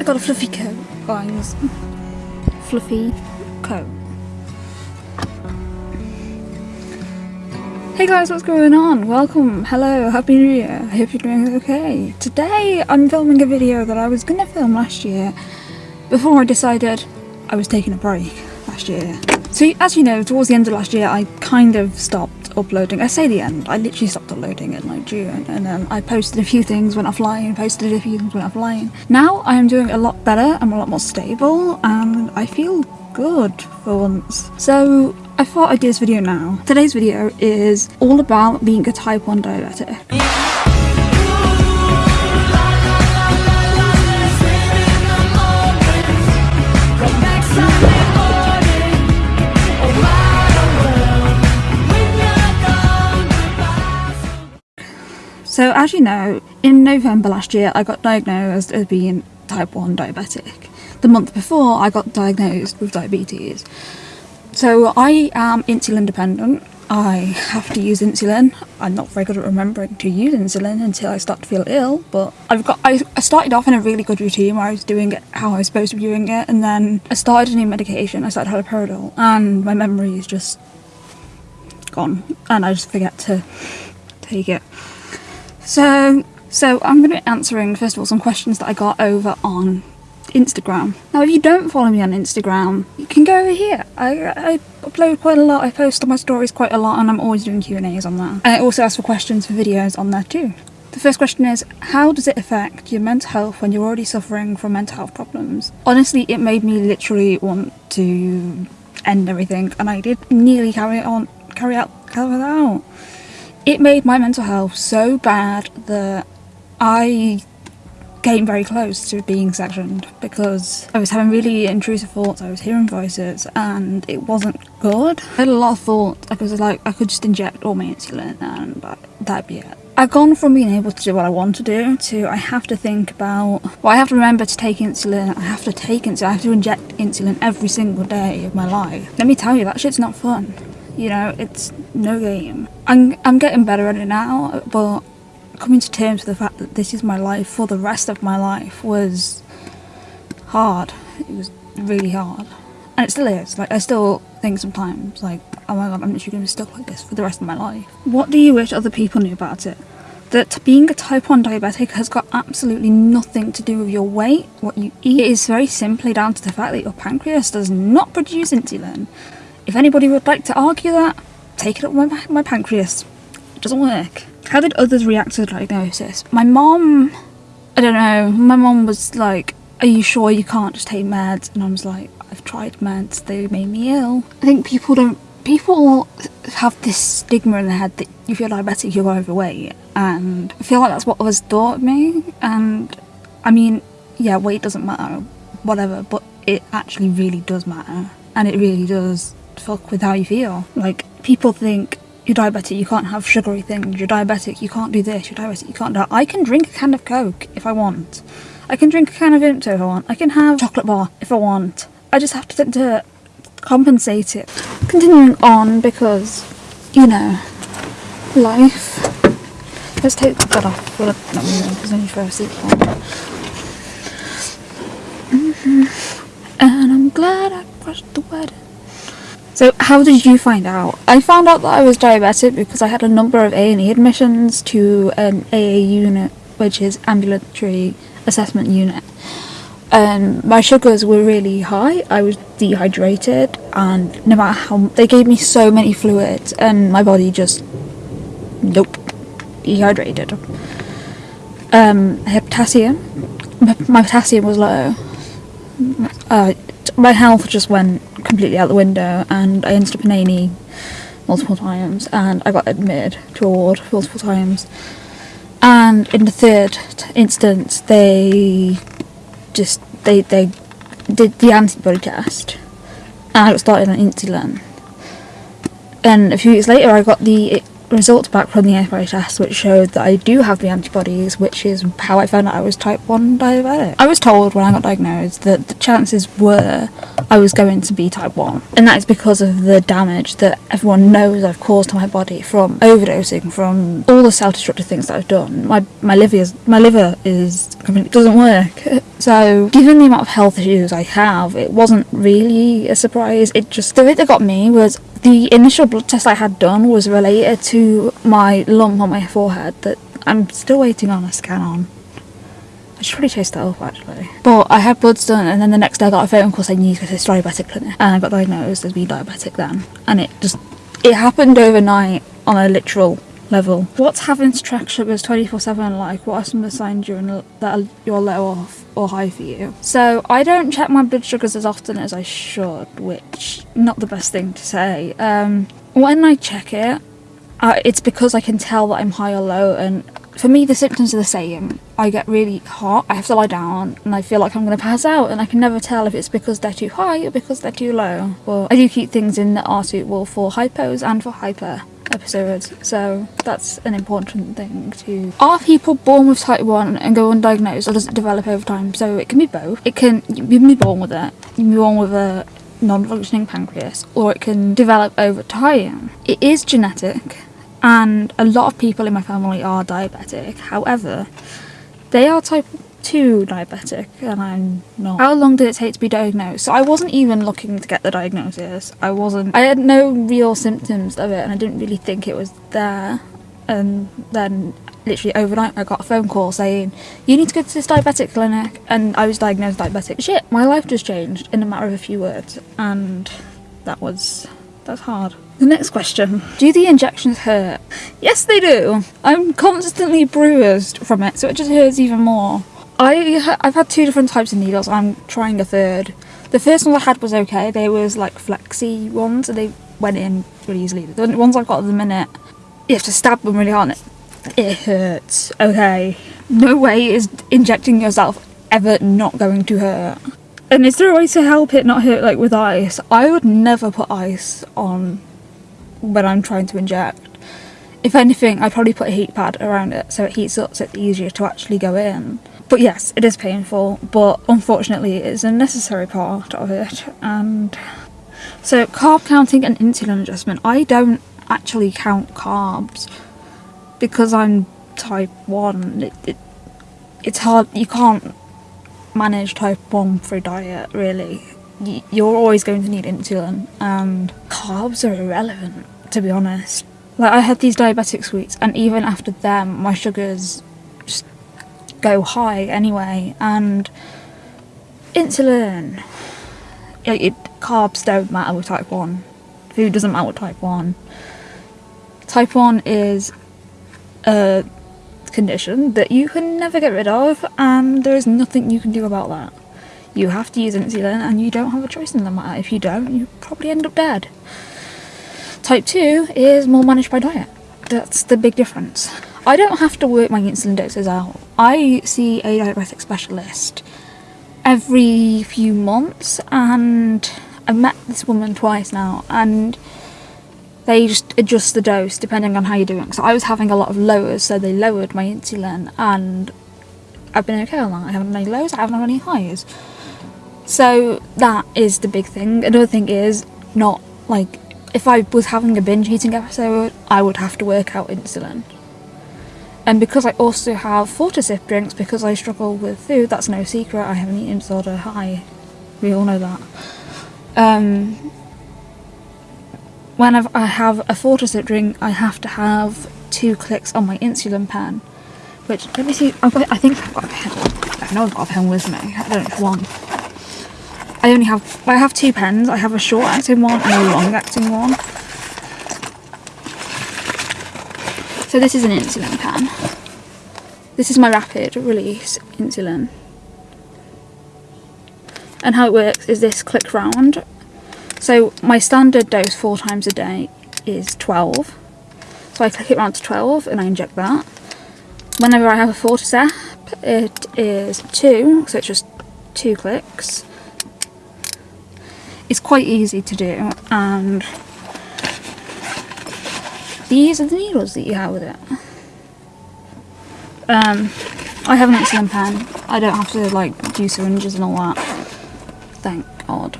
I got a fluffy coat, guys. Fluffy coat. Hey guys, what's going on? Welcome, hello, happy new year. I hope you're doing okay. Today I'm filming a video that I was gonna film last year before I decided I was taking a break last year. So as you know, towards the end of last year I kind of stopped uploading. I say the end, I literally stopped uploading in like June and then I posted a few things, went offline, posted a few things, went offline. Now I am doing a lot better, I'm a lot more stable and I feel good for once. So I thought I'd do this video now. Today's video is all about being a type 1 diabetic. So as you know, in November last year I got diagnosed as being type 1 diabetic. The month before I got diagnosed with diabetes. So I am insulin dependent. I have to use insulin. I'm not very good at remembering to use insulin until I start to feel ill, but I've got I, I started off in a really good routine where I was doing it how I was supposed to be doing it and then I started a new medication. I started haloperidol and my memory is just gone and I just forget to take it. So so I'm going to be answering first of all some questions that I got over on Instagram. Now, if you don't follow me on Instagram, you can go over here. I, I upload quite a lot. I post on my stories quite a lot, and I'm always doing Q and A's on that. I also ask for questions for videos on there too. The first question is, how does it affect your mental health when you're already suffering from mental health problems? Honestly, it made me literally want to end everything, and I did nearly carry on, carry out, carry it out. It made my mental health so bad that I came very close to being sectioned because I was having really intrusive thoughts, I was hearing voices and it wasn't good. I had a lot of thoughts, I was like I could just inject all my insulin and that'd be it. I've gone from being able to do what I want to do to I have to think about, well I have to remember to take insulin, I have to take insulin, I have to inject insulin every single day of my life. Let me tell you, that shit's not fun. You know, it's no game. I'm, I'm getting better at it now, but coming to terms with the fact that this is my life for the rest of my life was hard. It was really hard. And it still is. Like, I still think sometimes, like, oh my god, I'm literally going to be stuck like this for the rest of my life. What do you wish other people knew about it? That being a type 1 diabetic has got absolutely nothing to do with your weight, what you eat. It is very simply down to the fact that your pancreas does not produce insulin. If anybody would like to argue that, take it up my, my pancreas. It doesn't work. How did others react to the diagnosis? My mom, I don't know, my mom was like, are you sure you can't just take meds? And I was like, I've tried meds, they made me ill. I think people don't, people have this stigma in their head that if you're diabetic, you're overweight. And I feel like that's what was taught me. And I mean, yeah, weight doesn't matter, whatever, but it actually really does matter. And it really does fuck with how you feel. Like, people think you're diabetic, you can't have sugary things, you're diabetic, you can't do this, you're diabetic, you can't do that. I can drink a can of Coke if I want. I can drink a can of Vimto if I want. I can have chocolate bar if I want. I just have to, to compensate it. Continuing on because, you know, life. Let's take that off. Well, not really, because only for a seatbelt. Mm -hmm. And I'm glad I crushed the wedding. So how did you find out? I found out that I was diabetic because I had a number of A&E admissions to an AA unit, which is ambulatory assessment unit. And my sugars were really high, I was dehydrated and no matter how, they gave me so many fluids and my body just, nope, dehydrated. Um, I had potassium, my potassium was low. Uh, my health just went completely out the window and I ended up in A&E multiple times and I got admitted to a ward multiple times. And in the third instance they just they they did the antibody test and I got started on insulin. And a few weeks later I got the results back from the antibody test which showed that I do have the antibodies which is how I found out I was type 1 diabetic. I was told when I got diagnosed that the chances were I was going to be type 1 and that is because of the damage that everyone knows I've caused to my body from overdosing, from all the self-destructive things that I've done. My, my, liver is, my liver is I mean, it doesn't work. So, given the amount of health issues I have, it wasn't really a surprise. It just, the bit that got me was the initial blood test I had done was related to my lump on my forehead that I'm still waiting on a scan on. I should probably chase that up actually. But I had bloods done, and then the next day I got a phone call saying you need to go to this diabetic clinic, and I got diagnosed as being diabetic then, and it just it happened overnight on a literal level. What's having to track sugars 24 7 like? What are some of the signs you're, in, that you're low off or high for you? So, I don't check my blood sugars as often as I should, which not the best thing to say. Um, when I check it, uh, it's because I can tell that I'm high or low, and for me, the symptoms are the same. I get really hot, I have to lie down, and I feel like I'm going to pass out, and I can never tell if it's because they're too high or because they're too low. But I do keep things in that are suitable for hypos and for hyper episodes, so that's an important thing to. Are people born with type 1 and go undiagnosed, or does it develop over time? So it can be both. It can, you can be born with it, you can be born with a non functioning pancreas, or it can develop over time. It is genetic, and a lot of people in my family are diabetic, however, they are type 2 diabetic and I'm not. How long did it take to be diagnosed? So I wasn't even looking to get the diagnosis. I wasn't, I had no real symptoms of it and I didn't really think it was there. And then literally overnight I got a phone call saying, you need to go to this diabetic clinic and I was diagnosed diabetic. Shit, my life just changed in a matter of a few words and that was, that's hard. The next question Do the injections hurt? Yes, they do. I'm constantly bruised from it, so it just hurts even more. I I've had two different types of needles. I'm trying a third. The first one I had was okay. They was like flexi ones, and they went in really easily. The ones I've got at the minute, you have to stab them really hard. It hurts. Okay, no way is injecting yourself ever not going to hurt. And is there a way to help it not hurt like with ice? I would never put ice on when I'm trying to inject. If anything, I'd probably put a heat pad around it so it heats up so it's easier to actually go in. But yes, it is painful, but unfortunately it is a necessary part of it. And so carb counting and insulin adjustment, I don't actually count carbs because I'm type 1. It, it, it's hard, you can't manage type 1 through diet really. You're always going to need insulin and carbs are irrelevant to be honest. Like I had these diabetic sweets and even after them my sugars go high anyway and insulin it, it, carbs don't matter with type 1 food doesn't matter with type 1 type 1 is a condition that you can never get rid of and there is nothing you can do about that. You have to use insulin and you don't have a choice in the matter. If you don't you probably end up dead. Type 2 is more managed by diet. That's the big difference I don't have to work my insulin doses out. I see a diabetic specialist every few months and I've met this woman twice now and they just adjust the dose depending on how you're doing. So I was having a lot of lowers so they lowered my insulin and I've been okay on that. I haven't had any lows, I haven't had any highs. So that is the big thing. Another thing is not like if I was having a binge eating episode I would have to work out insulin and because I also have Fortisip drinks because I struggle with food, that's no secret, I have an eating disorder, hi, we all know that. Um, when I've, I have a Fortisip drink, I have to have two clicks on my insulin pen, which, let me see, I've got, I think I've got a pen, I know I've got a pen with me, I don't know which one. I only have, I have two pens, I have a short acting one and a long acting one. So this is an insulin pen. This is my rapid release insulin. And how it works is this click round. So my standard dose four times a day is 12. So I click it round to 12 and I inject that. Whenever I have a Fortisip, it is two, so it's just two clicks. It's quite easy to do and these are the needles that you have with it. Um, I have an insulin pen. I don't have to like do syringes and all that. Thank God.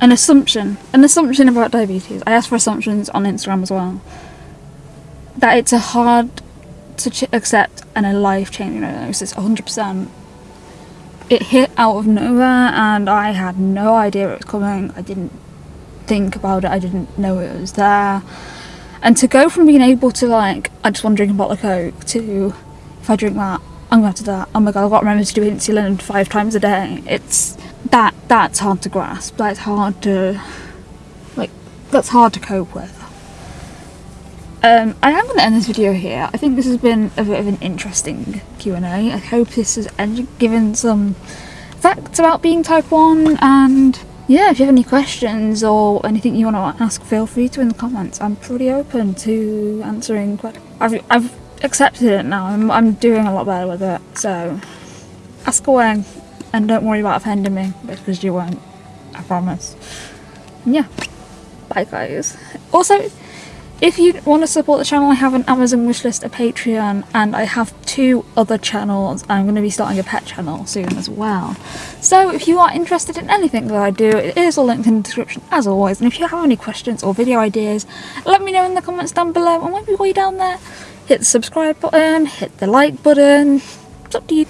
An assumption. An assumption about diabetes. I asked for assumptions on Instagram as well. That it's a hard to accept and a life changing diagnosis 100%. It hit out of nowhere and I had no idea it was coming. I didn't think about it, I didn't know it was there. And to go from being able to, like, I just want to drink a bottle of Coke to if I drink that, I'm gonna have to die. Oh my god, I've got to remember to do insulin five times a day. It's that that's hard to grasp. That's hard to like that's hard to cope with. Um, I am going to end this video here. I think this has been a bit of an interesting Q&A. I hope this has given some facts about being type 1 and yeah, if you have any questions or anything you want to ask, feel free to in the comments. I'm pretty open to answering questions. I've, I've accepted it now. I'm, I'm doing a lot better with it. So ask away and don't worry about offending me because you won't. I promise. Yeah. Bye guys. Also, if you want to support the channel, I have an Amazon wishlist, a Patreon, and I have two other channels. I'm going to be starting a pet channel soon as well. So if you are interested in anything that I do, it is all linked in the description as always. And if you have any questions or video ideas, let me know in the comments down below. And maybe while you're down there, hit the subscribe button, hit the like button. It's up to you.